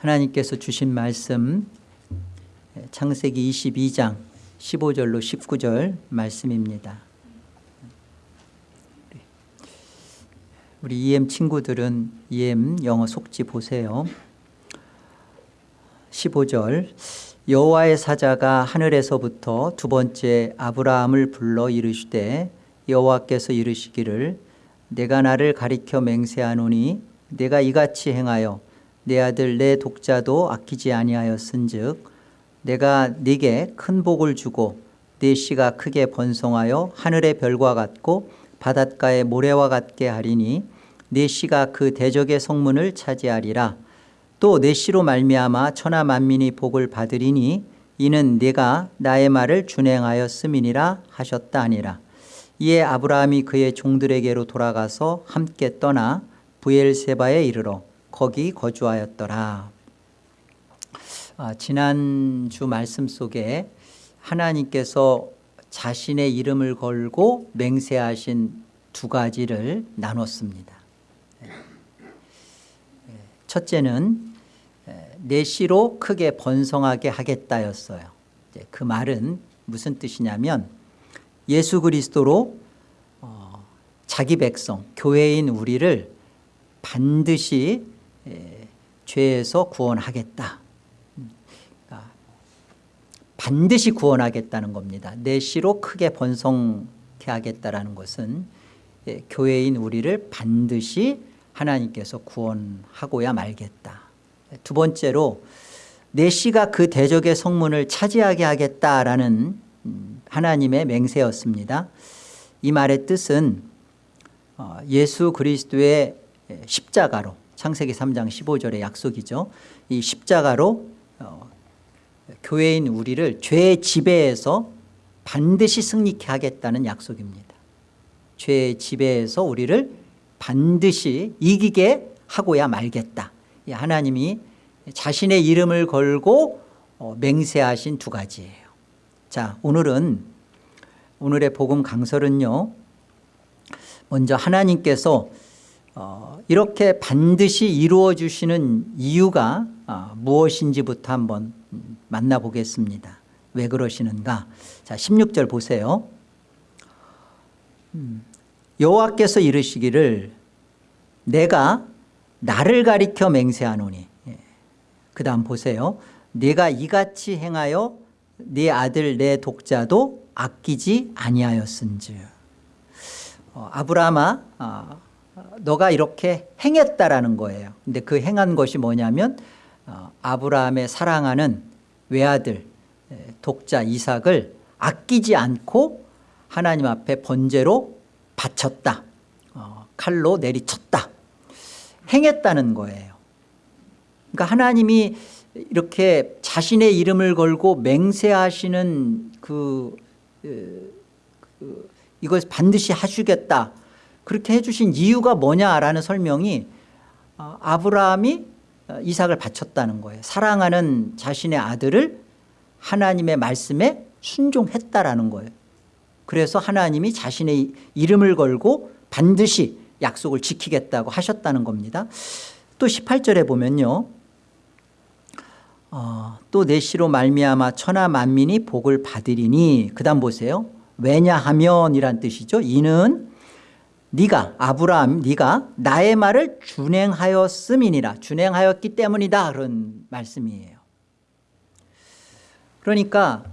하나님께서 주신 말씀 창세기 22장 15절로 19절 말씀입니다. 우리 EM 친구들은 EM 영어 속지 보세요. 15절 여호와의 사자가 하늘에서부터 두 번째 아브라함을 불러 이르시되 여호와께서 이르시기를 내가 나를 가리켜 맹세하노니 내가 이같이 행하여 내 아들 내 독자도 아끼지 아니하였은즉 내가 네게 큰 복을 주고 네 씨가 크게 번성하여 하늘의 별과 같고 바닷가의 모래와 같게 하리니 네 씨가 그 대적의 성문을 차지하리라. 또 네 씨로 말미암아 천하 만민이 복을 받으리니 이는 네가 나의 말을 준행하였음이니라 하셨다 아니라. 이에 아브라함이 그의 종들에게로 돌아가서 함께 떠나 부엘세바에 이르러 거기 거주하였더라. 아, 지난주 말씀 속에 하나님께서 자신의 이름을 걸고 맹세하신 두 가지를 나눴습니다. 첫째는 내 씨로 크게 번성하게 하겠다였어요. 그 말은 무슨 뜻이냐면 예수 그리스도로 어, 자기 백성 교회인 우리를 반드시 에, 죄에서 구원하겠다. 그러니까 반드시 구원하겠다는 겁니다. 내 씨로 크게 번성케 하겠다는 것은 에, 교회인 우리를 반드시 하나님께서 구원하고야 말겠다. 두 번째로 내 씨가 그 대적의 성문을 차지하게 하겠다라는 음, 하나님의 맹세였습니다. 이 말의 뜻은 어, 예수 그리스도의 십자가로 창세기 3장 15절의 약속이죠. 이 십자가로 어, 교회인 우리를 죄의 지배에서 반드시 승리케 하겠다는 약속입니다. 죄의 지배에서 우리를 반드시 이기게 하고야 말겠다. 하나님이 자신의 이름을 걸고 어, 맹세하신 두 가지예요. 자 오늘은 오늘의 복음 강설은요 먼저 하나님께서 어, 이렇게 반드시 이루어 주시는 이유가 어, 무엇인지부터 한번 만나보겠습니다. 왜 그러시는가? 자 16절 보세요. 음, 여호와께서 이르시기를 내가 나를 가리켜 맹세하노니. 예. 그 다음 보세요. 내가 이같이 행하여 네 아들 내 독자도 아끼지 아니하였은즉. 어, 아브라함아 어, 너가 이렇게 행했다라는 거예요. 근데 그 행한 것이 뭐냐면 어, 아브라함의 사랑하는 외아들 독자 이삭을 아끼지 않고 하나님 앞에 번제로 바쳤다. 어, 칼로 내리쳤다. 행했다는 거예요. 그러니까 하나님이 이렇게 자신의 이름을 걸고 맹세하시는 그, 그 이걸 반드시 하시겠다 그렇게 해주신 이유가 뭐냐라는 설명이 어, 아브라함이 어, 이삭을 바쳤다는 거예요. 사랑하는 자신의 아들을 하나님의 말씀에 순종했다라는 거예요. 그래서 하나님이 자신의 이름을 걸고 반드시 약속을 지키겠다고 하셨다는 겁니다. 또 18절에 보면요. 어, 또 내시로 말미암아 천하 만민이 복을 받으리니 그 다음 보세요. 왜냐하면 이란 뜻이죠. 이는 네가 아브라함 네가 나의 말을 준행하였음이니라. 준행하였기 때문이다. 그런 말씀이에요. 그러니까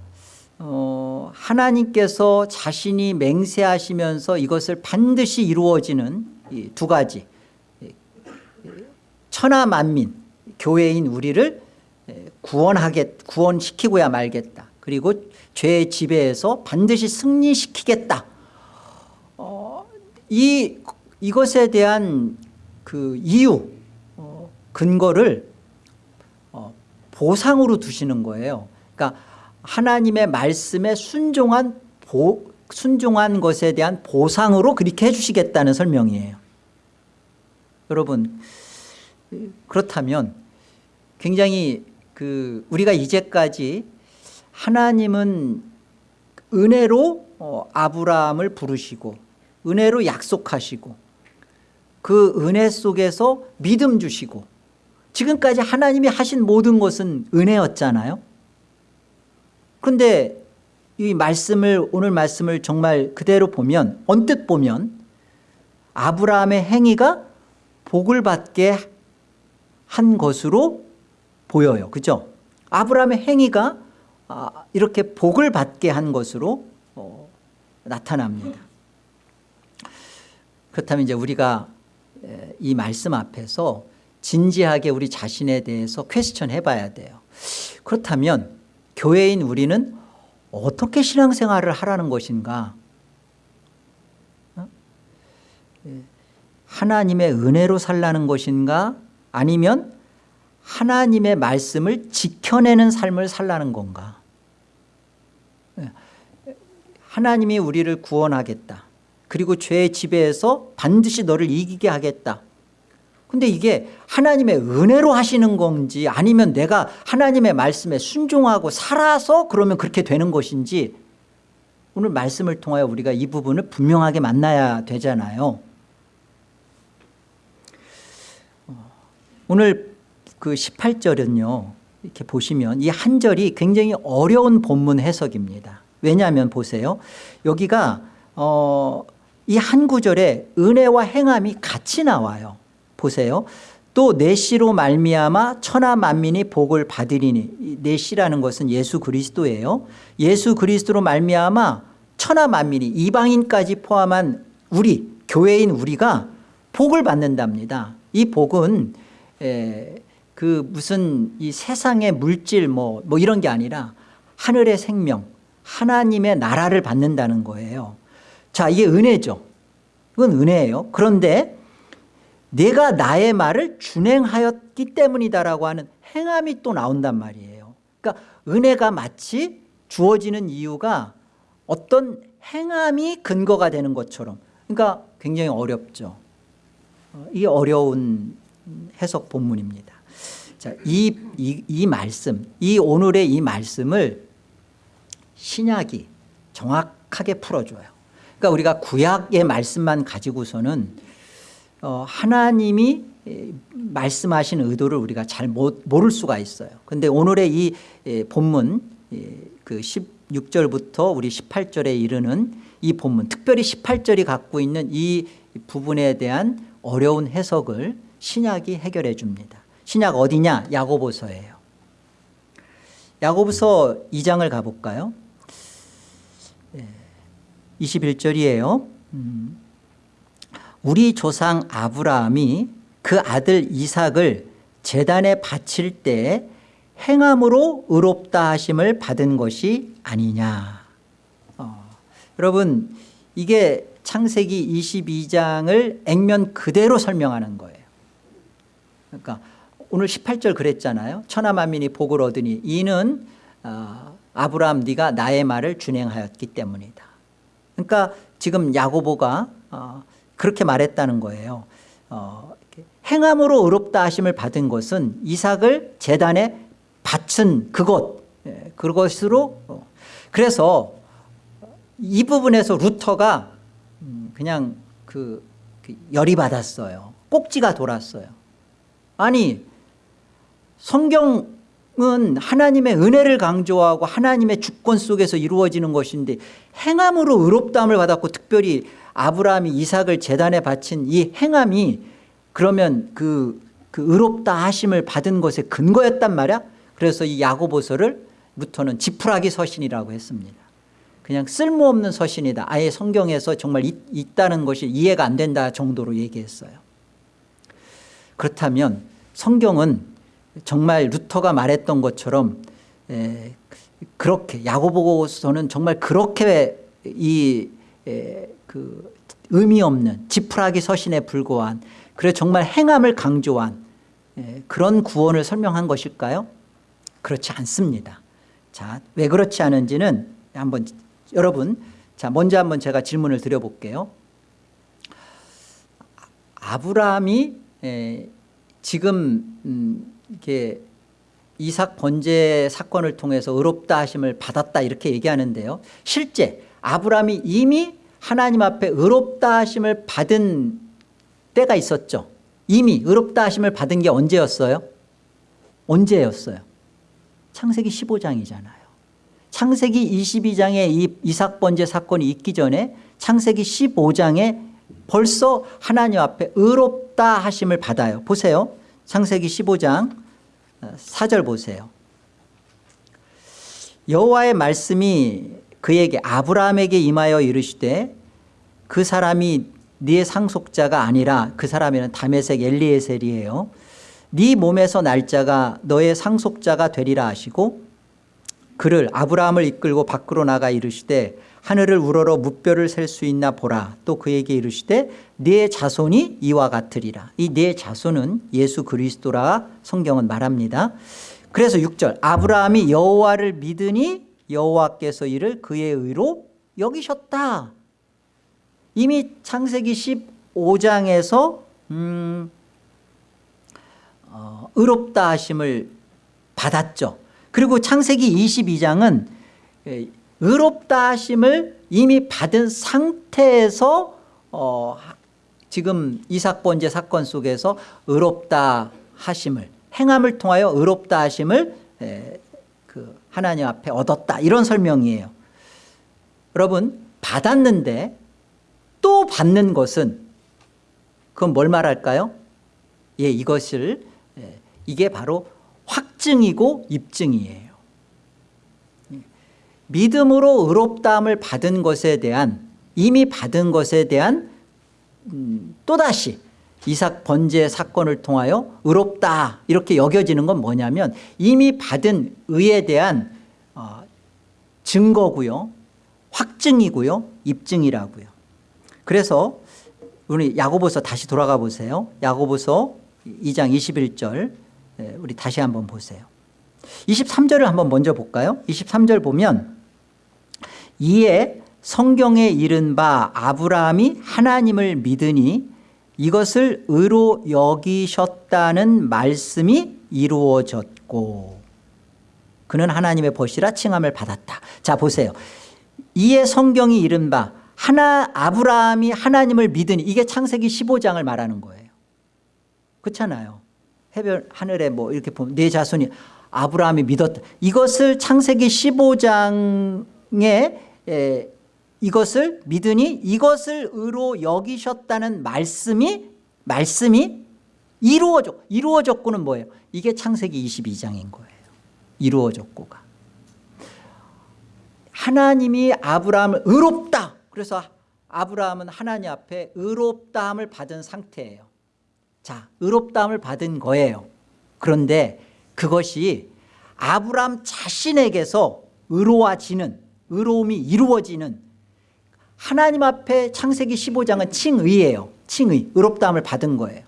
어, 하나님께서 자신이 맹세하시면서 이것을 반드시 이루어지는 두 가지 천하 만민 교회인 우리를 구원하겠 구원시키고야 말겠다. 그리고 죄의 지배에서 반드시 승리시키겠다. 어, 이 이것에 대한 그 이유 어, 근거를 어, 보상으로 두시는 거예요. 그러니까 하나님의 말씀에 순종한 보, 순종한 것에 대한 보상으로 그렇게 해주시겠다는 설명이에요. 여러분 그렇다면 굉장히 그 우리가 이제까지 하나님은 은혜로 어, 아브라함을 부르시고 은혜로 약속하시고 그 은혜 속에서 믿음 주시고 지금까지 하나님이 하신 모든 것은 은혜였잖아요. 그런데 이 말씀을 오늘 말씀을 정말 그대로 보면 언뜻 보면 아브라함의 행위가 복을 받게 한 것으로 보여요. 그죠? 아브라함의 행위가 아, 이렇게 복을 받게 한 것으로 어, 나타납니다 그렇다면 이제 우리가 에, 이 말씀 앞에서 진지하게 우리 자신에 대해서 퀘스천 해봐야 돼요 그렇다면 교회인 우리는 어떻게 신앙생활을 하라는 것인가 어? 예. 하나님의 은혜로 살라는 것인가 아니면 하나님의 말씀을 지켜내는 삶을 살라는 건가 예. 하나님이 우리를 구원하겠다 그리고 죄의 지배에서 반드시 너를 이기게 하겠다. 근데 이게 하나님의 은혜로 하시는 건지 아니면 내가 하나님의 말씀에 순종하고 살아서 그러면 그렇게 되는 것인지 오늘 말씀을 통하여 우리가 이 부분을 분명하게 만나야 되잖아요. 오늘 그 18절은요 이렇게 보시면 이 한 절이 굉장히 어려운 본문 해석입니다. 왜냐하면 보세요. 여기가 어, 이 한 구절에 은혜와 행함이 같이 나와요. 보세요. 또 내시로 말미암아 천하 만민이 복을 받으리니. 내시라는 것은 예수 그리스도예요. 예수 그리스도로 말미암아 천하 만민이 이방인까지 포함한 우리 교회인 우리가 복을 받는답니다. 이 복은 에, 그 무슨 이 세상의 물질 뭐, 뭐 이런 게 아니라 하늘의 생명 하나님의 나라를 받는다는 거예요 자 이게 은혜죠. 이건 은혜예요. 그런데 내가 나의 말을 준행하였기 때문이다라고 하는 행함이 또 나온단 말이에요. 그러니까 은혜가 마치 주어지는 이유가 어떤 행함이 근거가 되는 것처럼. 그러니까 굉장히 어렵죠. 어, 이 어려운 해석 본문입니다. 자, 이, 이, 이 말씀 이 오늘의 이 말씀을 신약이 정확하게 풀어줘요 그러니까 우리가 구약의 말씀만 가지고서는 어, 하나님이 말씀하신 의도를 우리가 잘 못, 모를 수가 있어요. 그런데 오늘의 이 본문 그 16절부터 우리 18절에 이르는 이 본문 특별히 18절이 갖고 있는 이 부분에 대한 어려운 해석을 신약이 해결해 줍니다. 신약 어디냐? 야고보서예요. 야고보서 2장을 가볼까요 21절이에요. 음. 우리 조상 아브라함이 그 아들 이삭을 재단에 바칠 때 행함으로 의롭다 하심을 받은 것이 아니냐. 어, 여러분 이게 창세기 22장을 액면 그대로 설명하는 거예요. 그러니까 오늘 18절 그랬잖아요. 천하만민이 복을 얻으니 이는 어, 아브라함 네가 나의 말을 준행하였기 때문이다 그러니까 지금 야고보가 어, 그렇게 말했다는 거예요 어, 행함으로 의롭다 하심을 받은 것은 이삭을 재단에 바친 그것 예, 그것으로 어. 그래서 이 부분에서 루터가 음, 그냥 그, 그 열이 받았어요 꼭지가 돌았어요 아니 성경 은 하나님의 은혜를 강조하고 하나님의 주권 속에서 이루어지는 것인데 행함으로 의롭다함을 받았고 특별히 아브라함이 이삭을 재단에 바친 이 행함이 그러면 그, 그 의롭다 하심을 받은 것의 근거였단 말이야? 그래서 이 야고보서를 루터는 지푸라기 서신이라고 했습니다. 그냥 쓸모없는 서신이다. 아예 성경에서 정말 있, 있다는 것이 이해가 안 된다 정도로 얘기했어요. 그렇다면 성경은 정말 루터가 말했던 것처럼 에, 그렇게 야고보서는 정말 그렇게 이 에, 그 의미 없는 지푸라기 서신에 불과한 그래 정말 행함을 강조한 예, 그런 구원을 설명한 것일까요? 그렇지 않습니다. 자, 왜 그렇지 않은지는 한번 여러분 자 먼저 한번 제가 질문을 드려볼게요. 아브라함이 예, 지금 음, 이렇게 이삭 번제 사건을 통해서 의롭다 하심을 받았다 이렇게 얘기하는데요. 실제 아브라함이 이미 하나님 앞에 의롭다 하심을 받은 때가 있었죠 이미 의롭다 하심을 받은 게 언제였어요 언제였어요? 창세기 15장이잖아요. 창세기 22장에 이 이삭 번제 사건이 있기 전에 창세기 15장에 벌써 하나님 앞에 의롭다 하심을 받아요. 보세요. 창세기 15장 4절 보세요. 여호와의 말씀이 그에게 아브라함에게 임하여 이르시되 그 사람이 네 상속자가 아니라 그 사람에는 다메섹 엘리에셀이에요. 네 몸에서 날짜가 너의 상속자가 되리라 하시고 그를 아브라함을 이끌고 밖으로 나가 이르시되 하늘을 우러러 무뼈를 셀 수 있나 보라. 또 그에게 이르시되 네 자손이 이와 같으리라. 이 네 자손은 예수 그리스도라 성경은 말합니다. 그래서 6절 아브라함이 여호와를 믿으니 여호와께서 이를 그의 의로 여기셨다. 이미 창세기 15장에서 음, 어, 의롭다 하심을 받았죠. 그리고 창세기 22장은 의롭다 하심을 이미 받은 상태에서 어, 지금 이삭 번제 사건 속에서 의롭다 하심을 행함을 통하여 의롭다 하심을 에, 그 하나님 앞에 얻었다. 이런 설명이에요. 여러분 받았는데 또 받는 것은 그건 뭘 말할까요? 예, 이것을 예, 이게 바로 확증이고 입증이에요 믿음으로 의롭다함을 받은 것에 대한 이미 받은 것에 대한 음, 또다시 이삭 번제 사건을 통하여 의롭다 이렇게 여겨지는 건 뭐냐면 이미 받은 의에 대한 어, 증거고요. 확증이고요. 입증이라고요. 그래서 우리 야고보서 다시 돌아가 보세요. 야고보서 2장 21절. 우리 다시 한번 보세요. 23절을 한번 먼저 볼까요? 23절 보면 이에 성경에 이른 바 아브라함이 하나님을 믿으니 이것을 의로 여기셨다는 말씀이 이루어졌고 그는 하나님의 벗이라 칭함을 받았다. 자 보세요. 이에 성경이 이른 바 하나 아브라함이 하나님을 믿으니 이게 창세기 15장을 말하는 거예요. 그렇잖아요. 해별 하늘에 뭐 이렇게 보면 내 자손이 아브라함이 믿었다. 이것을 창세기 15장에 에, 이것을 믿으니 이것을 의로 여기셨다는 말씀이 말씀이 이루어졌 이루어졌고는 뭐예요? 이게 창세기 22장인 거예요. 이루어졌고가. 하나님이 아브라함을 의롭다. 그래서 아브라함은 하나님 앞에 의롭다함을 받은 상태예요. 자 의롭다함을 받은 거예요. 그런데 그것이 아브라함 자신에게서 의로워지는 의로움이 이루어지는 하나님 앞에 창세기 15장은 칭의예요. 칭의 의롭다함을 받은 거예요.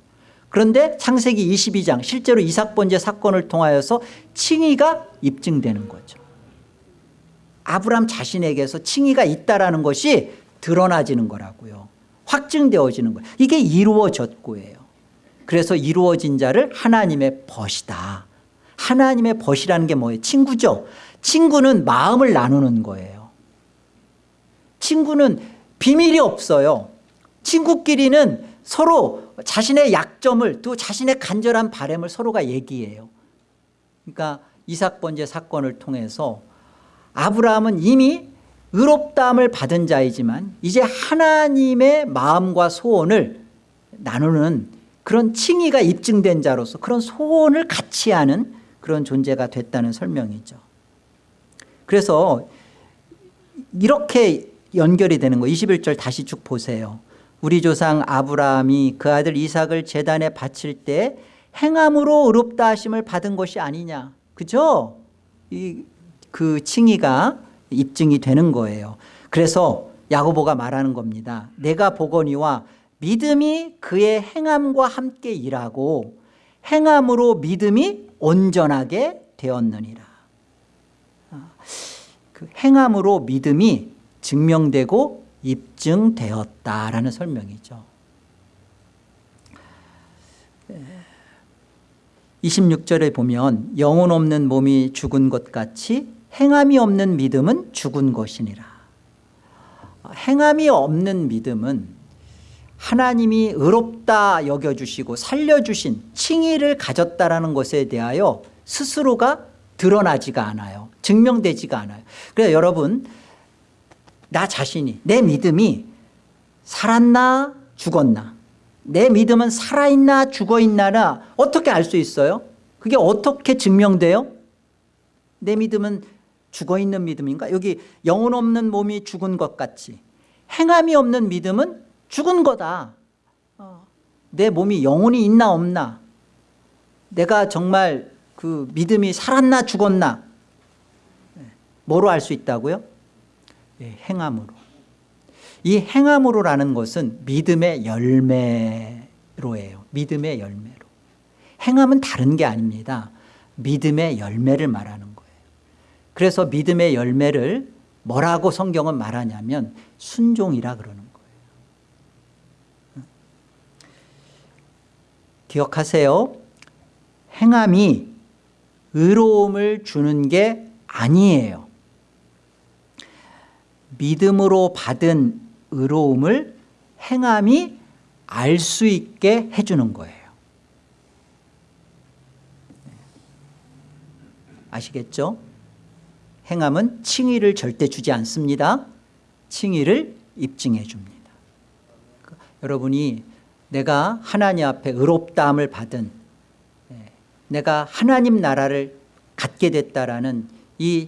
그런데 창세기 22장 실제로 이삭 번제 사건을 통하여서 칭의가 입증되는 거죠. 아브라함 자신에게서 칭의가 있다는 것이 드러나지는 거라고요. 확증되어지는 거예요. 이게 이루어졌고예요. 그래서 이루어진 자를 하나님의 벗이다. 하나님의 벗이라는 게 뭐예요? 친구죠 친구는 마음을 나누는 거예요. 친구는 비밀이 없어요. 친구끼리는 서로 자신의 약점을 또 자신의 간절한 바램을 서로가 얘기해요. 그러니까 이삭 번제 사건을 통해서 아브라함은 이미 의롭다함을 받은 자이지만 이제 하나님의 마음과 소원을 나누는 그런 칭의가 입증된 자로서 그런 소원을 같이 하는 그런 존재가 됐다는 설명이죠 그래서 이렇게 연결이 되는 거 21절 다시 쭉 보세요. 우리 조상 아브라함이 그 아들 이삭을 재단에 바칠 때 행함으로 의롭다 하심을 받은 것이 아니냐. 그죠? 이, 그 칭의가 입증이 되는 거예요. 그래서 야고보가 말하는 겁니다. 내가 보거니와 믿음이 그의 행함과 함께 일하고 행함으로 믿음이 온전하게 되었느니라 그 행함으로 믿음이 증명되고 입증되었다라는 설명이죠 26절에 보면 영혼 없는 몸이 죽은 것 같이 행함이 없는 믿음은 죽은 것이니라 행함이 없는 믿음은 하나님이 의롭다 여겨주시고 살려주신 칭의를 가졌다라는 것에 대하여 스스로가 드러나지가 않아요. 증명되지가 않아요. 그래서 여러분 나 자신이 내 믿음이 살았나 죽었나 내 믿음은 살아있나 죽어있나라 어떻게 알 수 있어요? 그게 어떻게 증명돼요? 내 믿음은 죽어있는 믿음인가? 여기 영혼 없는 몸이 죽은 것 같이 행함이 없는 믿음은 죽은 거다 어, 내 몸이 영혼이 있나 없나 내가 정말 그 믿음이 살았나 죽었나 네. 뭐로 알 수 있다고요? 예, 행함으로. 이 행함으로라는 것은 믿음의 열매로예요. 믿음의 열매로. 행함은 다른 게 아닙니다. 믿음의 열매를 말하는 거예요. 그래서 믿음의 열매를 뭐라고 성경은 말하냐면 순종이라 그러는 거예요. 기억하세요? 행함이 의로움을 주는 게 아니에요 믿음으로 받은 의로움을 행함이 알 수 있게 해주는 거예요. 아시겠죠? 행함은 칭의를 절대 주지 않습니다. 칭의를 입증해 줍니다. 여러분이 내가 하나님 앞에 의롭다함을 받은 예, 내가 하나님 나라를 갖게 됐다라는 이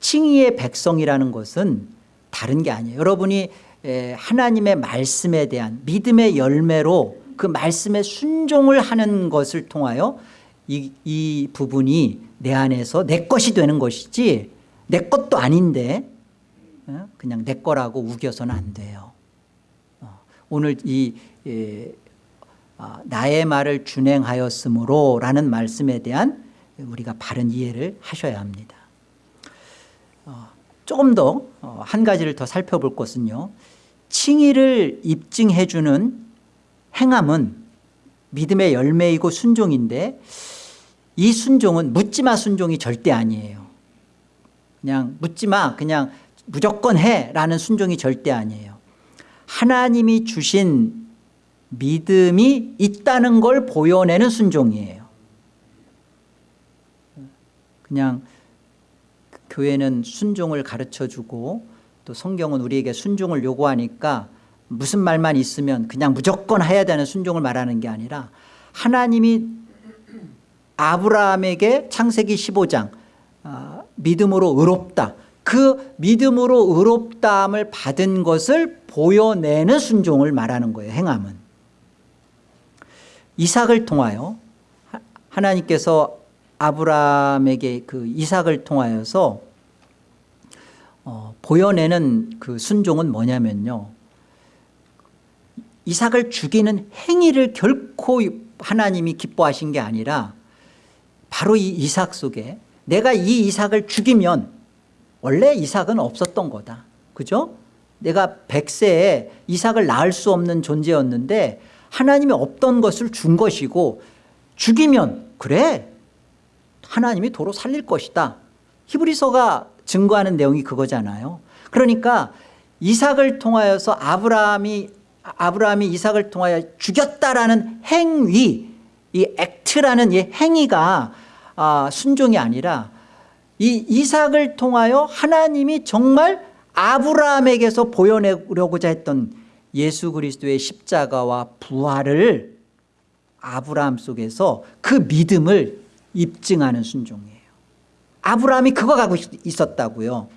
칭의의 백성이라는 것은 다른 게 아니에요 여러분이 하나님의 말씀에 대한 믿음의 열매로 그 말씀에 순종을 하는 것을 통하여 이, 이 부분이 내 안에서 내 것이 되는 것이지 내 것도 아닌데 어? 그냥 내 거라고 우겨서는 안 돼요 어, 오늘 이 에, 아, 나의 말을 준행하였으므로 라는 말씀에 대한 우리가 바른 이해를 하셔야 합니다 어, 조금 더 한 가지를 더 살펴볼 것은요. 칭의를 입증해 주는 행함은 믿음의 열매이고 순종인데 이 순종은 묻지마 순종이 절대 아니에요. 그냥 묻지마 그냥 무조건 해라는 순종이 절대 아니에요. 하나님이 주신 믿음이 있다는 걸 보여내는 순종이에요. 그냥 교회는 순종을 가르쳐주고 또 성경은 우리에게 순종을 요구하니까 무슨 말만 있으면 그냥 무조건 해야 되는 순종을 말하는 게 아니라 하나님이 아브라함에게 창세기 15장 아, 믿음으로 의롭다. 그 믿음으로 의롭다함을 받은 것을 보여내는 순종을 말하는 거예요 행함은. 이삭을 통하여 하나님께서 아브라함에게 그 이삭을 통하여서 어, 보여내는 그 순종은 뭐냐면요. 이삭을 죽이는 행위를 결코 하나님이 기뻐하신 게 아니라 바로 이 이삭 속에 내가 이 이삭을 죽이면 원래 이삭은 없었던 거다. 그죠? 내가 백세에 이삭을 낳을 수 없는 존재였는데 하나님이 없던 것을 준 것이고 죽이면 그래. 하나님이 도로 살릴 것이다. 히브리서가 증거하는 내용이 그거잖아요. 그러니까 이삭을 통하여서 아브라함이 아브라함이 이삭을 통하여 죽였다라는 행위 이 액트라는 이 행위가 아, 순종이 아니라 이 이삭을 통하여 하나님이 정말 아브라함에게서 보여내려고자 했던 예수 그리스도의 십자가와 부활을 아브라함 속에서 그 믿음을 입증하는 순종이에요 아브라함이 그거 가고 있었다고요.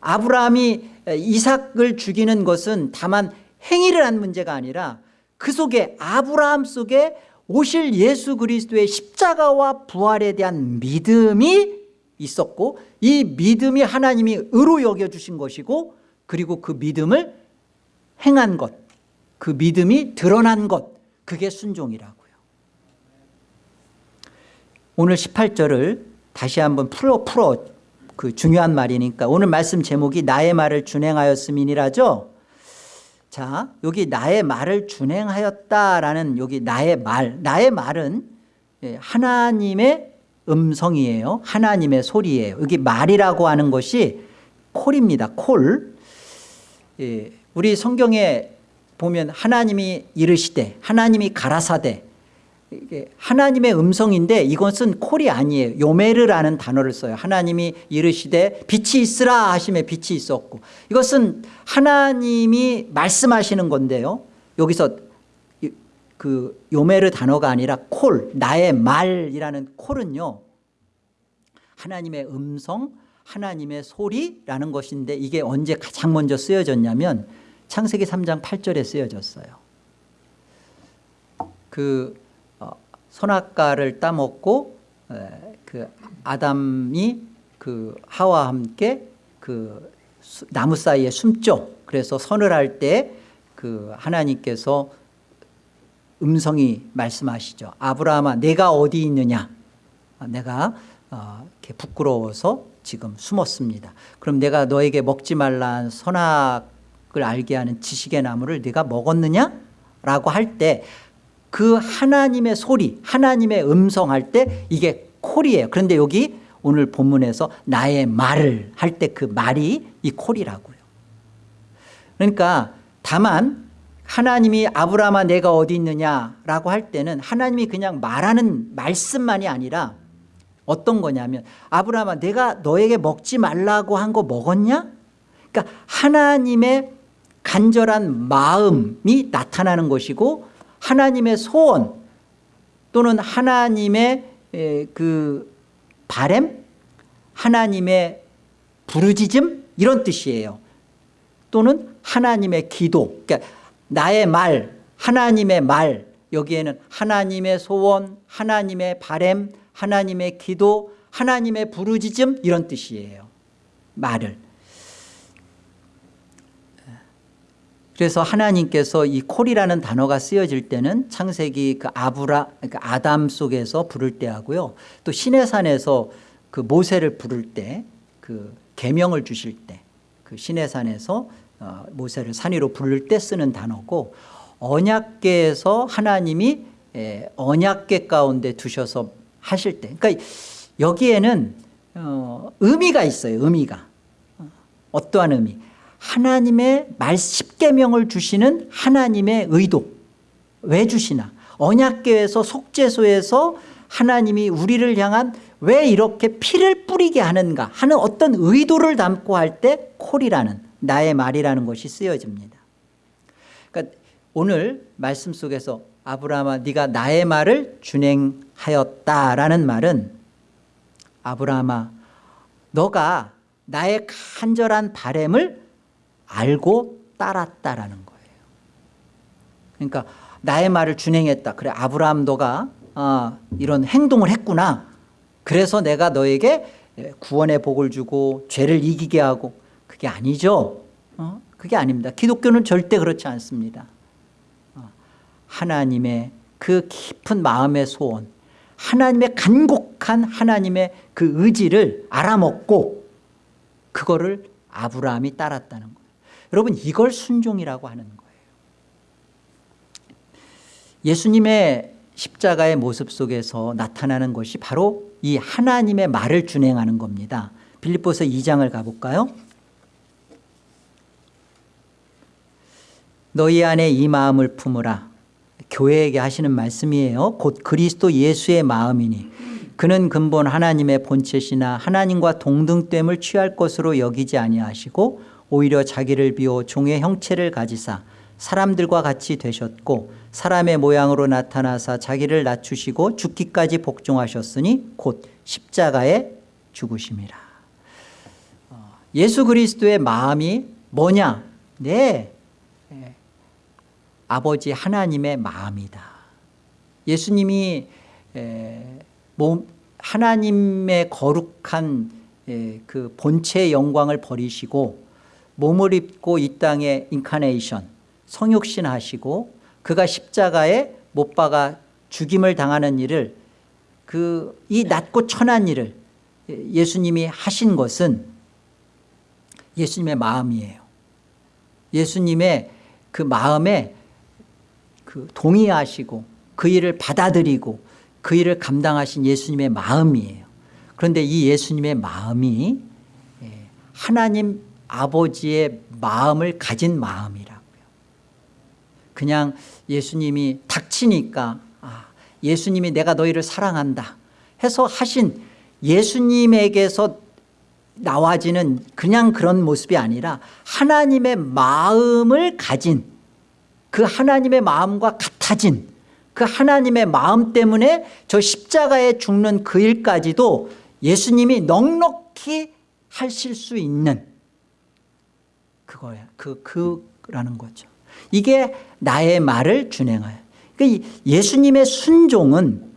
아브라함이 이삭을 죽이는 것은 다만 행위를 한 문제가 아니라 그 속에 아브라함 속에 오실 예수 그리스도의 십자가와 부활에 대한 믿음이 있었고 이 믿음이 하나님이 의로 여겨주신 것이고 그리고 그 믿음을 행한 것, 그 믿음이 드러난 것 그게 순종이라고요. 오늘 18절을 다시 한번 풀어 풀어. 그 중요한 말이니까. 오늘 말씀 제목이 나의 말을 준행하였음이니라죠? 자 여기 나의 말을 준행하였다라는 여기 나의 말. 나의 말은 예, 하나님의 음성이에요. 하나님의 소리예요. 여기 말이라고 하는 것이 콜입니다. 콜. 예, 우리 성경에 보면 하나님이 이르시되 하나님이 가라사대 하나님의 음성인데 이것은 콜이 아니에요. 요메르라는 단어를 써요. 하나님이 이르시되 빛이 있으라 하심에 빛이 있었고 이것은 하나님이 말씀하시는 건데요. 여기서 이- 그 요메르 단어가 아니라 콜 나의 말이라는 콜은요. 하나님의 음성 하나님의 소리라는 것인데 이게 언제 가장 먼저 쓰여졌냐면 창세기 3장 8절에 쓰여졌어요. 그 어, 선악과를 따먹고 에, 그 아담이 그 하와 함께 그 수- 나무 사이에 숨죠. 그래서 선을 할 때 그 하나님께서 음성이 말씀하시죠. 아브라함아 내가 어디 있느냐 아, 내가 어, 이렇게 부끄러워서 지금 숨었습니다. 그럼 내가 너에게 먹지 말란 선악을 알게 하는 지식의 나무를 네가 먹었느냐? 라고 할 때 그 하나님의 소리 하나님의 음성 할 때 이게 콜이에요. 그런데 여기 오늘 본문에서 나의 말을 할 때 그 말이 이 콜이라고요. 그러니까 다만 하나님이 아브라함아 내가 어디 있느냐라고 할 때는 하나님이 그냥 말하는 말씀만이 아니라 어떤 거냐면 아브라함아 내가 너에게 먹지 말라고 한 거 먹었냐? 그러니까 하나님의 간절한 마음이 나타나는 것이고 하나님의 소원 또는 하나님의 에, 그 바램? 하나님의 부르짖음? 이런 뜻이에요. 또는 하나님의 기도. 그러니까 나의 말 하나님의 말. 여기에는 하나님의 소원 하나님의 바램 하나님의 기도 하나님의 부르짖음 이런 뜻이에요. 말을 그래서 하나님께서 이 콜이라는 단어가 쓰여질 때는 창세기 그 아브라 그러니까 아담 속에서 부를 때 하고요. 또 시내산에서 그 모세를 부를 때 그 계명을 주실 때 그 시내산에서 어, 모세를 산 위로 부를 때 쓰는 단어고 언약계에서 하나님이 에, 언약계 가운데 두셔서 하실 때 그러니까 여기에는 어, 의미가 있어요 의미가. 어, 어떠한 의미 하나님의 말 십계명을 주시는 하나님의 의도. 왜 주시나? 언약계에서 속죄소에서 하나님이 우리를 향한 왜 이렇게 피를 뿌리게 하는가 하는 어떤 의도를 담고 할 때 콜이라는 나의 말이라는 것이 쓰여집니다. 그러니까 오늘 말씀 속에서 아브라함아 네가 나의 말을 준행하였다라는 말은 아브라함아 너가 나의 간절한 바램을 알고 따랐다라는 거예요. 그러니까 나의 말을 준행했다. 그래 아브라함 너가 아, 이런 행동을 했구나. 그래서 내가 너에게 구원의 복을 주고 죄를 이기게 하고. 그게 아니죠. 어? 그게 아닙니다. 기독교는 절대 그렇지 않습니다. 어, 하나님의 그 깊은 마음의 소원 하나님의 간곡한 하나님의 그 의지를 알아먹고 그거를 아브라함이 따랐다는 거예요 여러분 이걸 순종이라고 하는 거예요. 예수님의 십자가의 모습 속에서 나타나는 것이 바로 이 하나님의 말을 준행하는 겁니다. 빌립보서 2장을 가볼까요? 너희 안에 이 마음을 품으라. 교회에게 하시는 말씀이에요. 곧 그리스도 예수의 마음이니 그는 근본 하나님의 본체시나 하나님과 동등됨을 취할 것으로 여기지 아니하시고 오히려 자기를 비워 종의 형체를 가지사 사람들과 같이 되셨고 사람의 모양으로 나타나사 자기를 낮추시고 죽기까지 복종하셨으니 곧 십자가에 죽으심이라. 어, 예수 그리스도의 마음이 뭐냐? 네. 예, 아버지 하나님의 마음이다. 예수님이 에, 몸, 하나님의 거룩한 에, 그 본체의 영광을 버리시고 몸을 입고 이 땅에 인카네이션 성육신 하시고 그가 십자가에 못 박아 죽임을 당하는 일을 그 이 낮고 천한 일을 예수님이 하신 것은 예수님의 마음이에요. 예수님의 그 마음에 그 동의하시고 그 일을 받아들이고 그 일을 감당하신 예수님의 마음이에요. 그런데 이 예수님의 마음이 예, 하나님 아버지의 마음을 가진 마음이라고요. 그냥 예수님이 닥치니까 아, 예수님이 내가 너희를 사랑한다 해서 하신 예수님에게서 나와지는 그냥 그런 모습이 아니라 하나님의 마음을 가진 그 하나님의 마음과 같아진 그 하나님의 마음 때문에 저 십자가에 죽는 그 일까지도 예수님이 넉넉히 하실 수 있는 그거야. 그, 그라는 거죠. 이게 나의 말을 준행하여. 그러니까 예수님의 순종은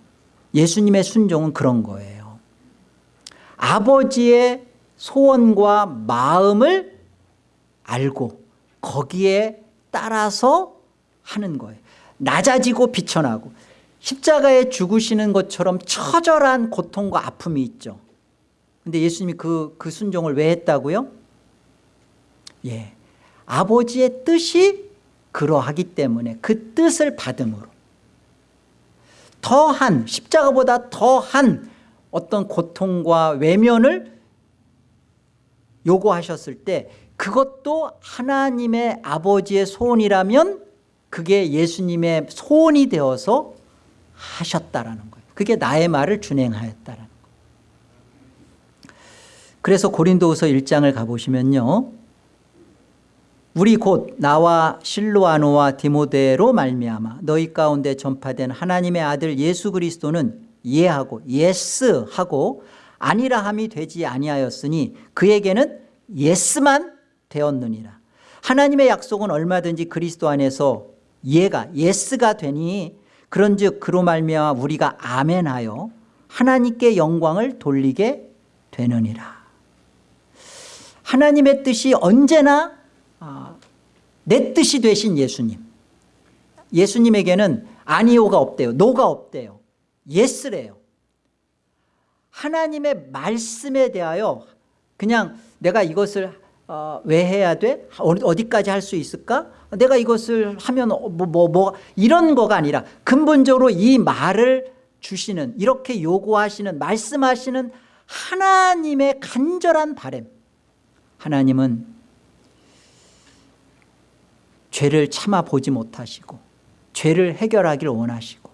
예수님의 순종은 그런 거예요. 아버지의 소원과 마음을 알고 거기에 따라서 하는 거예요. 낮아지고 비천하고. 십자가에 죽으시는 것처럼 처절한 고통과 아픔이 있죠. 근데 예수님이 그, 그 순종을 왜 했다고요? 예, 아버지의 뜻이 그러하기 때문에 그 뜻을 받음으로 더한 십자가보다 더한 어떤 고통과 외면을 요구하셨을 때 그것도 하나님의 아버지의 소원이라면 그게 예수님의 소원이 되어서 하셨다라는 거예요. 그게 나의 말을 준행하였다라는 거예요. 그래서 고린도후서 1장을 가보시면요 우리 곧 나와 실루아노와 디모데로 말미암아 너희 가운데 전파된 하나님의 아들 예수 그리스도는 예하고 yes하고 아니라 함이 되지 아니하였으니 그에게는 yes만 되었느니라. 하나님의 약속은 얼마든지 그리스도 안에서 예가 yes가 되니 그런즉 그로 말미암아 우리가 아멘하여 하나님께 영광을 돌리게 되느니라. 하나님의 뜻이 언제나 아, 내 뜻이 되신 예수님. 예수님에게는 아니오가 없대요. no가 없대요. yes래요. 하나님의 말씀에 대하여 그냥 내가 이것을 어, 왜 해야 돼? 어디까지 할 수 있을까? 내가 이것을 하면 뭐, 뭐, 뭐 이런 거가 아니라 근본적으로 이 말을 주시는 이렇게 요구하시는 말씀하시는 하나님의 간절한 바램. 하나님은 죄를 참아보지 못하시고 죄를 해결하기를 원하시고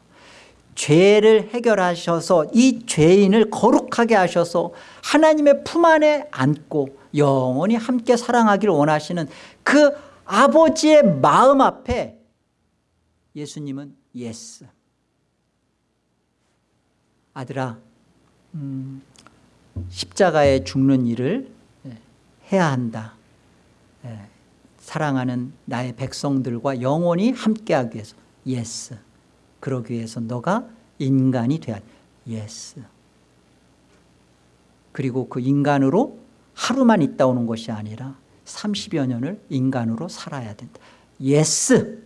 죄를 해결하셔서 이 죄인을 거룩하게 하셔서 하나님의 품 안에 안고 영원히 함께 사랑하기를 원하시는 그 아버지의 마음 앞에 예수님은 yes. 아들아 음, 십자가에 죽는 일을 해야 한다 사랑하는 나의 백성들과 영원히 함께하기 위해서 yes 그러기 위해서 너가 인간이 돼야 yes 그리고 그 인간으로 하루만 있다 오는 것이 아니라 30여 년을 인간으로 살아야 된다. yes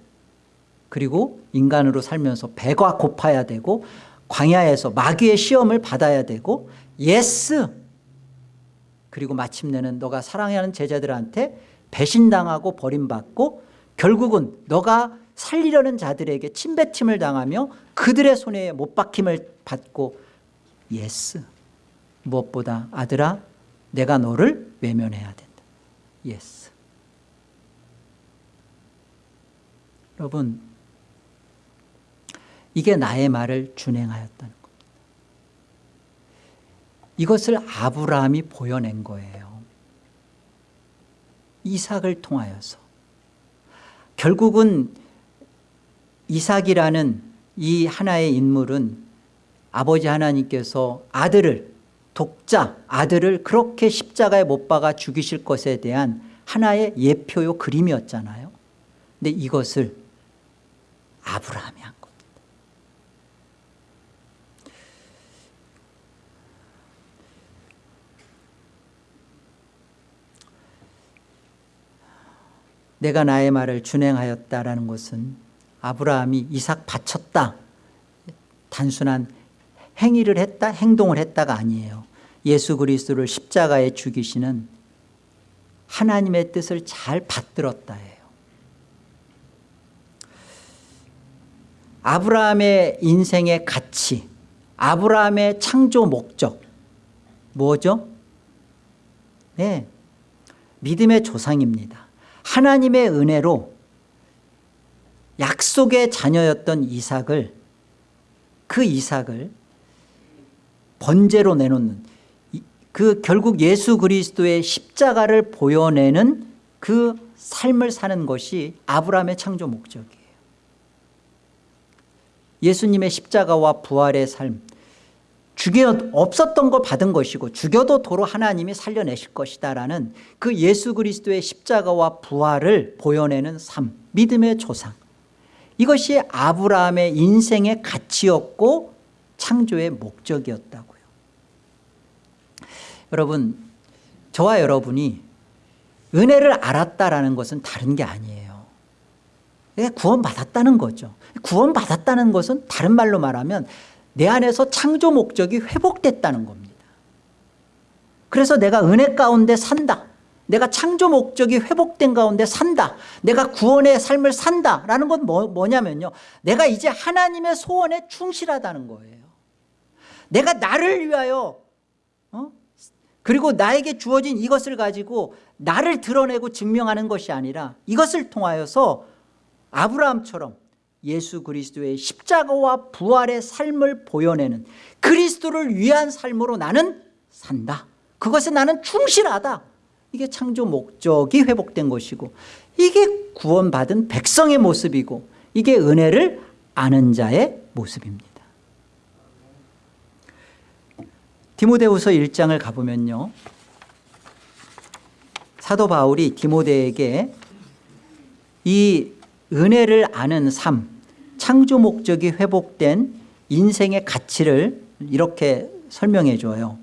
그리고 인간으로 살면서 배가 고파야 되고 광야에서 마귀의 시험을 받아야 되고 yes 그리고 마침내는 너가 사랑하는 제자들한테 배신당하고 버림받고 결국은 너가 살리려는 자들에게 침뱉힘을 당하며 그들의 손에 못 박힘을 받고 yes 무엇보다 아들아 내가 너를 외면해야 된다. yes. 여러분 이게 나의 말을 준행하였다는 겁니다. 이것을 아브라함이 보여낸 거예요 이삭을 통하여서. 결국은 이삭이라는 이 하나의 인물은 아버지 하나님께서 아들을 독자 아들을 그렇게 십자가에 못 박아 죽이실 것에 대한 하나의 예표요 그림이었잖아요. 근데 이것을 아브라함이 한 내가 나의 말을 준행하였다라는 것은 아브라함이 이삭 바쳤다. 단순한 행위를 했다 행동을 했다가 아니에요. 예수 그리스도를 십자가에 죽이시는 하나님의 뜻을 잘 받들었다예요. 아브라함의 인생의 가치 아브라함의 창조 목적 뭐죠? 네 믿음의 조상입니다 하나님의 은혜로 약속의 자녀였던 이삭을 그 이삭을 번제로 내놓는 그 결국 예수 그리스도의 십자가를 보여내는 그 삶을 사는 것이 아브라함의 창조 목적이에요. 예수님의 십자가와 부활의 삶 죽여 없었던 거 받은 것이고 죽여도 도로 하나님이 살려내실 것이다라는 그 예수 그리스도의 십자가와 부활을 보여내는 삶 믿음의 조상. 이것이 아브라함의 인생의 가치였고 창조의 목적이었다고요. 여러분 저와 여러분이 은혜를 알았다라는 것은 다른 게 아니에요. 구원받았다는 거죠. 구원받았다는 것은 다른 말로 말하면 내 안에서 창조 목적이 회복됐다는 겁니다. 그래서 내가 은혜 가운데 산다. 내가 창조 목적이 회복된 가운데 산다. 내가 구원의 삶을 산다라는 건 뭐, 뭐냐면요. 내가 이제 하나님의 소원에 충실하다는 거예요. 내가 나를 위하여 어? 그리고 나에게 주어진 이것을 가지고 나를 드러내고 증명하는 것이 아니라 이것을 통하여서 아브라함처럼 예수 그리스도의 십자가와 부활의 삶을 보여내는 그리스도를 위한 삶으로 나는 산다. 그것에 나는 충실하다. 이게 창조 목적이 회복된 것이고 이게 구원받은 백성의 모습이고 이게 은혜를 아는 자의 모습입니다. 디모데후서 1장을 가보면요. 사도 바울이 디모데에게 이 은혜를 아는 삶 창조 목적이 회복된 인생의 가치를 이렇게 설명해 줘요.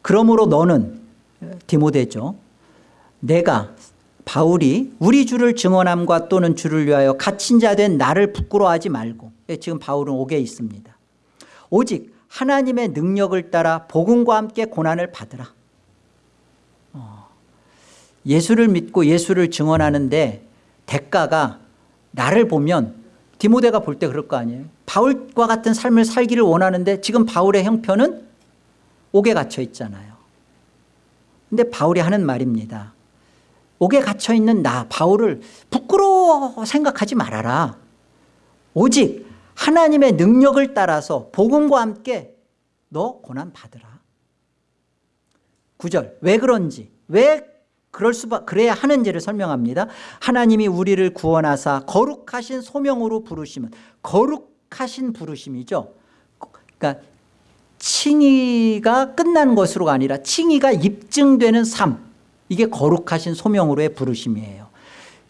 그러므로 너는 디모데죠 내가 바울이 우리 주를 증언함과 또는 주를 위하여 갇힌 자 된 나를 부끄러워하지 말고 예, 지금 바울은 옥에 있습니다. 오직 하나님의 능력을 따라 복음과 함께 고난을 받으라. 어, 예수를 믿고 예수를 증언하는데 대가가 나를 보면 디모데가 볼 때 그럴 거 아니에요? 바울과 같은 삶을 살기를 원하는데 지금 바울의 형편은 옥에 갇혀 있잖아요. 근데 바울이 하는 말입니다. 옥에 갇혀 있는 나 바울을 부끄러워 생각하지 말아라. 오직 하나님의 능력을 따라서 복음과 함께 너 고난 받으라. 9절 왜 그런지 왜 그럴 수밖 그래야 하는지를 설명합니다. 하나님이 우리를 구원하사 거룩하신 소명으로 부르시면 거룩하신 부르심이죠. 그러니까 칭의가 끝난 것으로가 아니라 칭의가 입증되는 삶. 이게 거룩하신 소명으로의 부르심이에요.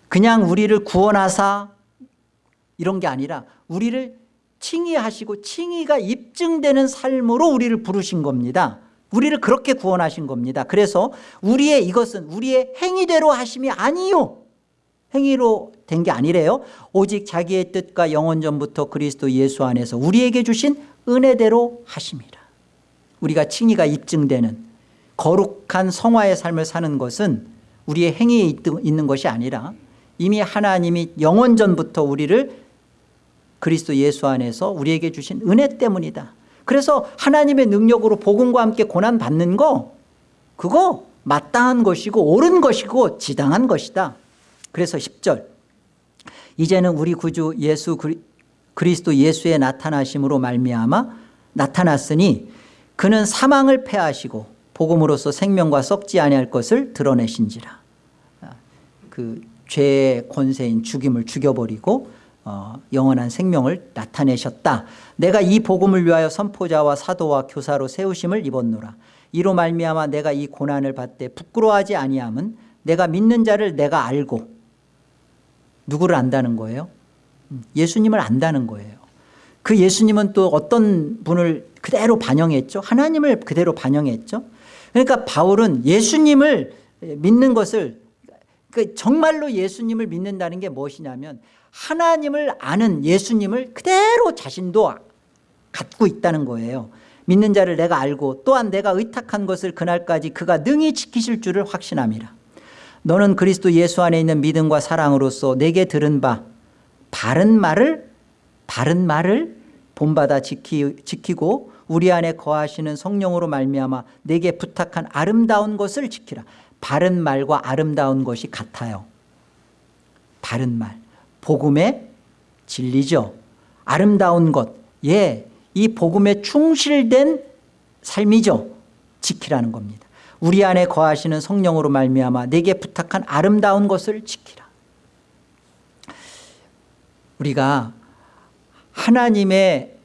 그냥 우리를 구원하사 이런 게 아니라 우리를 칭의하시고 칭의가 입증되는 삶으로 우리를 부르신 겁니다 우리를 그렇게 구원하신 겁니다. 그래서 우리의 이것은 우리의 행위대로 하심이 아니요. 행위로 된 게 아니래요. 오직 자기의 뜻과 영원 전부터 그리스도 예수 안에서 우리에게 주신 은혜대로 하심이라 우리가 칭의가 입증되는 거룩한 성화의 삶을 사는 것은 우리의 행위에 있는 것이 아니라 이미 하나님이 영원 전부터 우리를 그리스도 예수 안에서 우리에게 주신 은혜 때문이다 그래서 하나님의 능력으로 복음과 함께 고난받는 거 그거 마땅한 것이고 옳은 것이고 지당한 것이다. 그래서 10절. 이제는 우리 구주 예수 그리스도 예수의 나타나심으로 말미암아 나타났으니 그는 사망을 패하시고 복음으로써 생명과 썩지 아니할 것을 드러내신지라. 그 죄의 권세인 죽임을 죽여버리고 어, 영원한 생명을 나타내셨다. 내가 이 복음을 위하여 선포자와 사도와 교사로 세우심을 입었노라. 이로 말미암아 내가 이 고난을 받되 부끄러워하지 아니함은 내가 믿는 자를 내가 알고 누구를 안다는 거예요? 음, 예수님을 안다는 거예요. 그 예수님은 또 어떤 분을 그대로 반영했죠? 하나님을 그대로 반영했죠? 그러니까 바울은 예수님을 믿는 것을 그 정말로 예수님을 믿는다는 게 무엇이냐면 하나님을 아는 예수님을 그대로 자신도 갖고 있다는 거예요. 믿는 자를 내가 알고 또한 내가 의탁한 것을 그날까지 그가 능히 지키실 줄을 확신함이라. 너는 그리스도 예수 안에 있는 믿음과 사랑으로서 내게 들은 바 바른 말을 바른 말을 본받아 지키, 지키고 우리 안에 거하시는 성령으로 말미암아 내게 부탁한 아름다운 것을 지키라. 바른 말과 아름다운 것이 같아요. 바른 말 복음의 진리죠 아름다운 것 예, 이 복음에 충실된 삶이죠. 지키라는 겁니다. 우리 안에 거하시는 성령으로 말미암아 내게 부탁한 아름다운 것을 지키라. 우리가 하나님의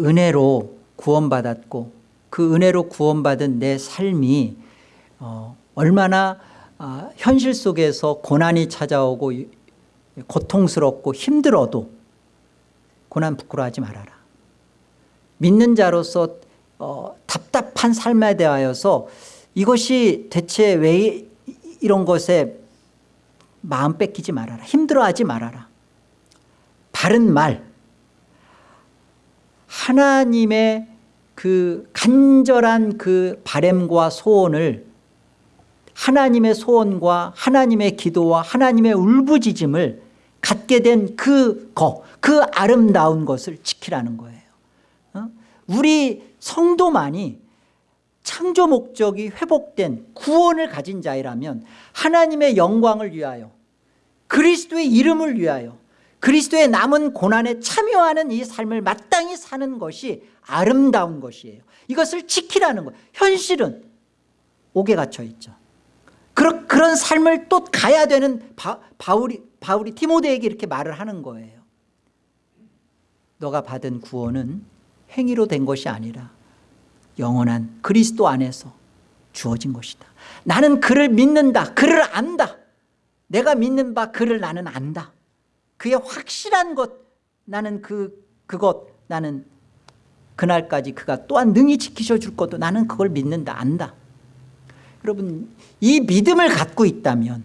은혜로 구원받았고 그 은혜로 구원받은 내 삶이 어, 얼마나 아, 현실 속에서 고난이 찾아오고 고통스럽고 힘들어도 고난 부끄러워하지 말아라. 믿는 자로서 어, 답답한 삶에 대하여서 이것이 대체 왜 이런 것에 마음 뺏기지 말아라. 힘들어하지 말아라. 바른 말 하나님의 그 간절한 그 바램과 소원을 하나님의 소원과 하나님의 기도와 하나님의 울부짖음을 갖게 된 그 거 그 아름다운 것을 지키라는 거예요. 어? 우리 성도만이 창조 목적이 회복된 구원을 가진 자이라면 하나님의 영광을 위하여 그리스도의 이름을 위하여 그리스도의 남은 고난에 참여하는 이 삶을 마땅히 사는 것이 아름다운 것이에요. 이것을 지키라는 거예요 현실은 옥에 갇혀 있죠 그런, 그런 삶을 또 가야 되는 바, 바울이, 바울이 티모데에게 이렇게 말을 하는 거예요 너가 받은 구원은 행위로 된 것이 아니라 영원한 그리스도 안에서 주어진 것이다. 나는 그를 믿는다. 그를 안다. 내가 믿는 바 그를 나는 안다. 그의 확실한 것. 나는 그 그것. 나는 그날까지 그가 또한 능히 지키셔 줄 것도 나는 그걸 믿는다. 안다 여러분 이 믿음을 갖고 있다면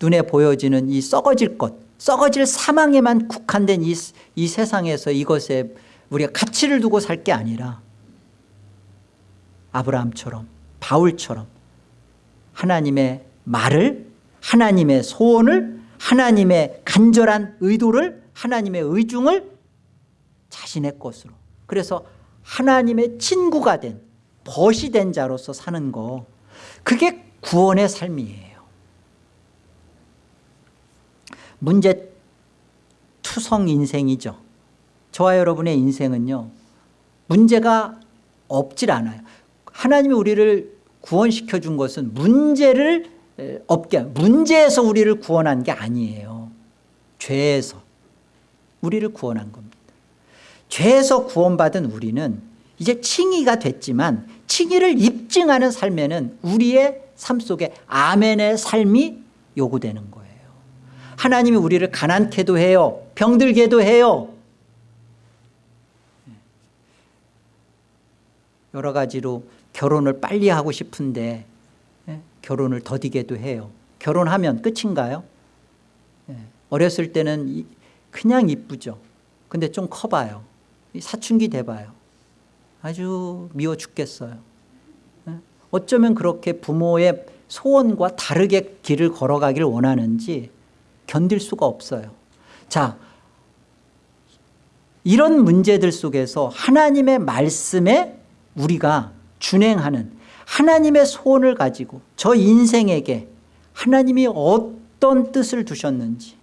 눈에 보여지는 이 썩어질 것 썩어질 사망에만 국한된 이, 이 세상에서 이것에 우리가 가치를 두고 살 게 아니라 아브라함처럼 바울처럼 하나님의 말을 하나님의 소원을 하나님의 간절한 의도를 하나님의 의중을 자신의 것으로. 그래서 하나님의 친구가 된 벗이 된 자로서 사는 거 그게 구원의 삶이에요. 문제 투성 인생이죠. 저와 여러분의 인생은요 문제가 없질 않아요. 하나님이 우리를 구원시켜 준 것은 문제를 없게 문제에서 우리를 구원한 게 아니에요. 죄에서 우리를 구원한 겁니다. 죄에서 구원받은 우리는 이제 칭의가 됐지만 칭의를 입증하는 삶에는 우리의 삶 속에 아멘의 삶이 요구되는 거예요. 하나님이 우리를 가난케도 해요 병들게도 해요. 여러 가지로 결혼을 빨리 하고 싶은데 결혼을 더디게도 해요. 결혼하면 끝인가요? 예. 어렸을 때는 그냥 이쁘죠. 근데 좀 커봐요. 사춘기 돼봐요 아주 미워 죽겠어요 예. 어쩌면 그렇게 부모의 소원과 다르게 길을 걸어가길 원하는지 견딜 수가 없어요 자 이런 문제들 속에서 하나님의 말씀에 우리가 준행하는 하나님의 소원을 가지고 저 인생에게 하나님이 어떤 뜻을 두셨는지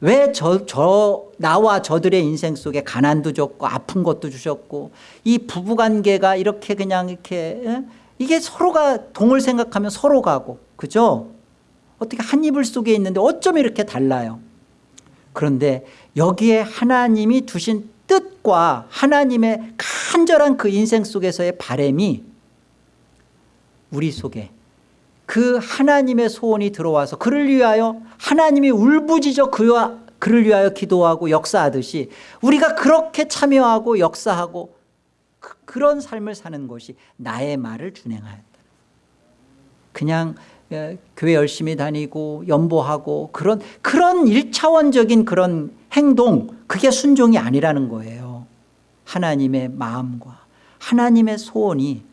왜 저 저 나와 저들의 인생 속에 가난도 줬고 아픈 것도 주셨고 이 부부관계가 이렇게 그냥 이렇게 에? 이게 서로가 동을 생각하면 서로 가고 그죠 어떻게 한 이불 속에 있는데 어쩜 이렇게 달라요 그런데 여기에 하나님이 두신 뜻과 하나님의 간절한 그 인생 속에서의 바램이 우리 속에 그 하나님의 소원이 들어와서 그를 위하여 하나님이 울부짖어 그와 그를 위하여 기도하고 역사하듯이 우리가 그렇게 참여하고 역사하고 그, 런 삶을 사는 것이 나의 말을 준행하였다. 그냥 예, 교회 열심히 다니고 연보하고 그런 그런 일차원적인 그런 행동 그게 순종이 아니라는 거예요. 하나님의 마음과 하나님의 소원이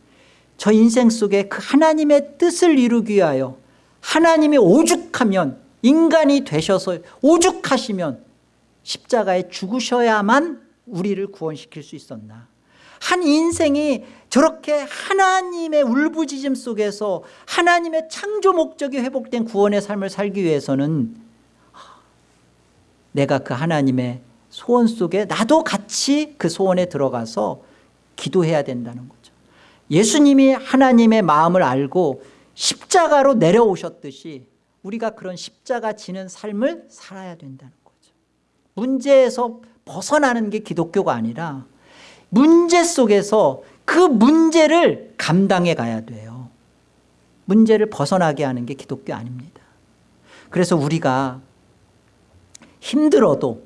저 인생 속에 그 하나님의 뜻을 이루기 위하여 하나님이 오죽하면 인간이 되셔서 오죽하시면 십자가에 죽으셔야만 우리를 구원시킬 수 있었나? 한 인생이 저렇게 하나님의 울부짖음 속에서 하나님의 창조 목적이 회복된 구원의 삶을 살기 위해서는 내가 그 하나님의 소원 속에 나도 같이 그 소원에 들어가서 기도해야 된다는 거죠 예수님이 하나님의 마음을 알고 십자가로 내려오셨듯이 우리가 그런 십자가 지는 삶을 살아야 된다는 거죠. 문제에서 벗어나는 게 기독교가 아니라 문제 속에서 그 문제를 감당해 가야 돼요. 문제를 벗어나게 하는 게 기독교 아닙니다. 그래서 우리가 힘들어도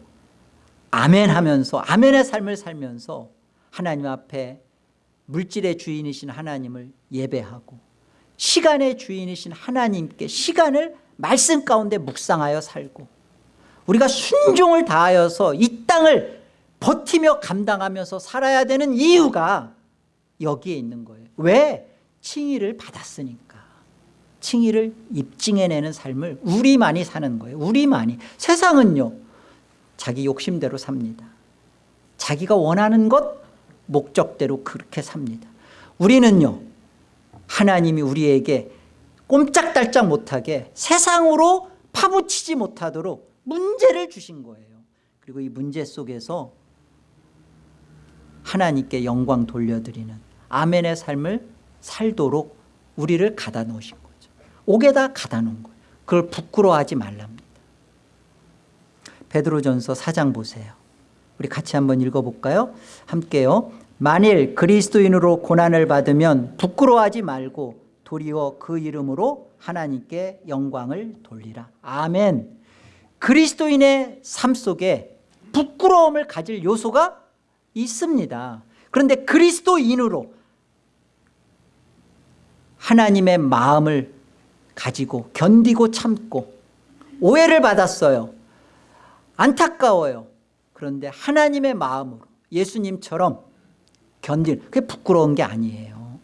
아멘 하면서 아멘의 삶을 살면서 하나님 앞에 물질의 주인이신 하나님을 예배하고 시간의 주인이신 하나님께 시간을 말씀 가운데 묵상하여 살고 우리가 순종을 다하여서 이 땅을 버티며 감당하면서 살아야 되는 이유가 여기에 있는 거예요. 왜? 칭의를 받았으니까. 칭의를 입증해내는 삶을 우리만이 사는 거예요. 우리만이. 세상은요 자기 욕심대로 삽니다. 자기가 원하는 것 목적대로 그렇게 삽니다. 우리는요 하나님이 우리에게 꼼짝달짝 못하게 세상으로 파묻히지 못하도록 문제를 주신 거예요. 그리고 이 문제 속에서 하나님께 영광 돌려드리는 아멘의 삶을 살도록 우리를 가다 놓으신 거죠. 옥에다 가다 놓은 거예요. 그걸 부끄러워하지 말랍니다. 베드로전서 4장 보세요 우리 같이 한번 읽어볼까요? 함께요. 만일 그리스도인으로 고난을 받으면 부끄러워하지 말고 도리어 그 이름으로 하나님께 영광을 돌리라. 아멘. 그리스도인의 삶 속에 부끄러움을 가질 요소가 있습니다. 그런데 그리스도인으로 하나님의 마음을 가지고 견디고 참고 오해를 받았어요. 안타까워요 그런데 하나님의 마음으로 예수님처럼 견딜 그게 부끄러운 게 아니에요.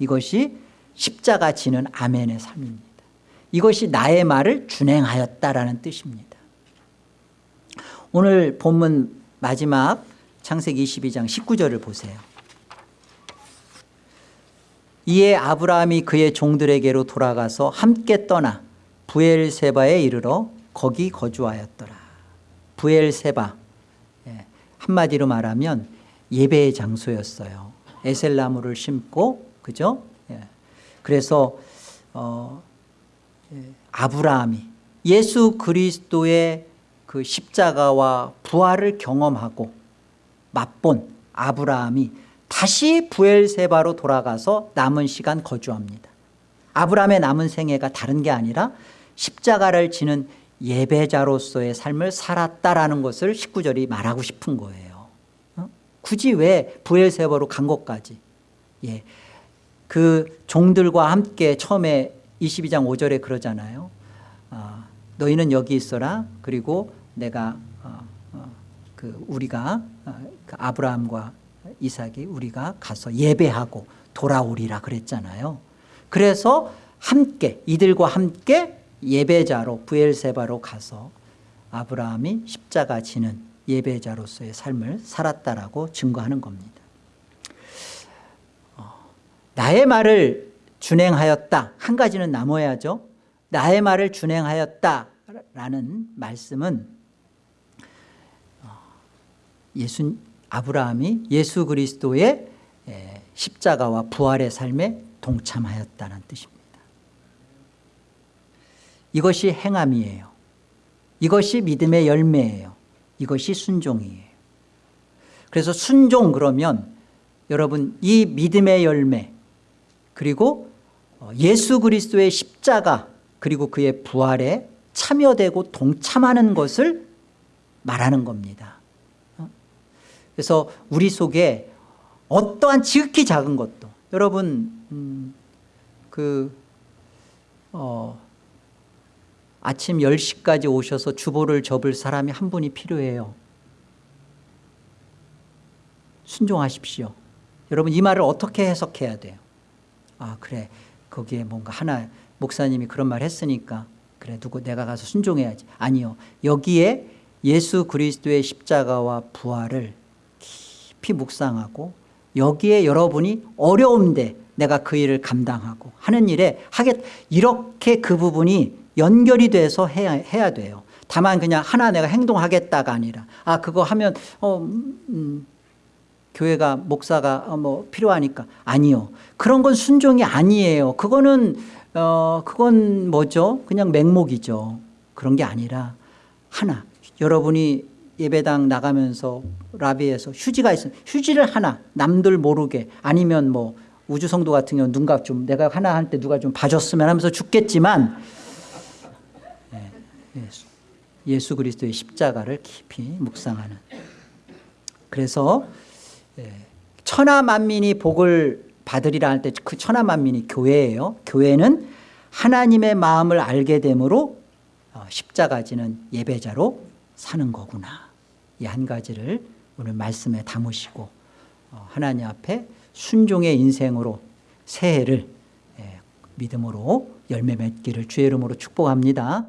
이것이 십자가 지는 아멘의 삶입니다. 이것이 나의 말을 준행하였다라는 뜻입니다. 오늘 본문 마지막 창세기 22장 19절을 보세요. 이에 아브라함이 그의 종들에게로 돌아가서 함께 떠나 부엘세바에 이르러 거기 거주하였더라 부엘세바. 예, 한마디로 말하면 예배의 장소였어요. 에셀나무를 심고 그죠? 예. 그래서 어, 예, 아브라함이 예수 그리스도의 그 십자가와 부활을 경험하고 맛본 아브라함이 다시 부엘세바로 돌아가서 남은 시간 거주합니다. 아브라함의 남은 생애가 다른 게 아니라 십자가를 지는 예배자로서의 삶을 살았다라는 것을 19절이 말하고 싶은 거예요. 어? 굳이 왜 부엘세바로 간 것까지? 예. 그 종들과 함께 처음에 22장 5절에 그러잖아요. 어, 너희는 여기 있어라. 그리고 내가 어, 어, 그 우리가 어, 그 아브라함과 이삭이 우리가 가서 예배하고 돌아오리라. 그랬잖아요. 그래서 함께 이들과 함께 예배자로 부엘세바로 가서 아브라함이 십자가 지는 예배자로서의 삶을 살았다라고 증거하는 겁니다. 어, 나의 말을 준행하였다. 한 가지는 남아야죠. 나의 말을 준행하였다라는 말씀은 어, 예수 아브라함이 예수 그리스도의 십자가와 부활의 삶에 동참하였다는 뜻입니다 이것이 행함이에요. 이것이 믿음의 열매예요. 이것이 순종이에요. 그래서 순종 그러면 여러분 이 믿음의 열매 그리고 어, 예수 그리스도의 십자가 그리고 그의 부활에 참여되고 동참하는 것을 말하는 겁니다. 어? 그래서 우리 속에 어떠한 지극히 작은 것도 여러분 음, 그 어, 아침 10시까지 오셔서 주보를 접을 사람이 한 분이 필요해요. 순종하십시오. 여러분 이 말을 어떻게 해석해야 돼요? 아 그래. 거기에 뭔가 하나 목사님이 그런 말 했으니까 그래 누구 내가 가서 순종해야지. 아니요. 여기에 예수 그리스도의 십자가와 부활을 깊이 묵상하고 여기에 여러분이 어려운데 내가 그 일을 감당하고 하는 일에 하겠 이렇게 그 부분이 연결이 돼서 해야, 해야 돼요. 다만 그냥 하나 내가 행동하겠다가 아니라 아 그거 하면 어 음, 음, 교회가 목사가 어, 뭐 필요하니까. 아니요. 그런 건 순종이 아니에요. 그거는 어 그건 뭐죠? 그냥 맹목이죠. 그런 게 아니라 하나. 여러분이 예배당 나가면서 라비에서 휴지가 있으면 휴지를 하나 남들 모르게 아니면 뭐 우주성도 같은 경우는 누군가 좀 내가 하나 할 때 누가 좀 봐줬으면 하면서 죽겠지만 예, 예수, 예수 그리스도의 십자가를 깊이 묵상하는. 그래서 예, 천하 만민이 복을 받으리라 할 때 그 천하 만민이 교회예요. 교회는 하나님의 마음을 알게 되므로 어, 십자가 지는 예배자로 사는 거구나. 이 한 가지를 오늘 말씀에 담으시고 어, 하나님 앞에 순종의 인생으로 새해를 예, 믿음으로 열매 맺기를 주의 이름으로 축복합니다